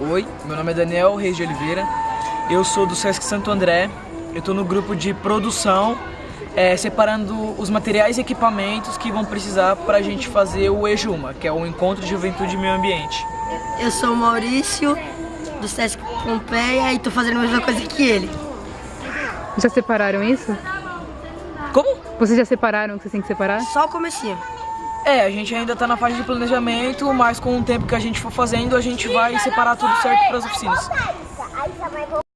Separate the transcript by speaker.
Speaker 1: Oi, meu nome é Daniel Reis de Oliveira, eu sou do Sesc Santo André, eu estou no grupo de produção, é, separando os materiais e equipamentos que vão precisar para a gente fazer o EJUMA, que é o Encontro de Juventude e Meio Ambiente.
Speaker 2: Eu sou o Maurício, do Sesc Pompeia, e tô fazendo a mesma coisa que ele.
Speaker 3: Já separaram isso?
Speaker 1: Como?
Speaker 3: Vocês já separaram o que vocês têm que separar?
Speaker 2: Só o comecinho.
Speaker 1: É, a gente ainda está na fase de planejamento, mas com o tempo que a gente for fazendo, a gente vai separar tudo certo para as oficinas.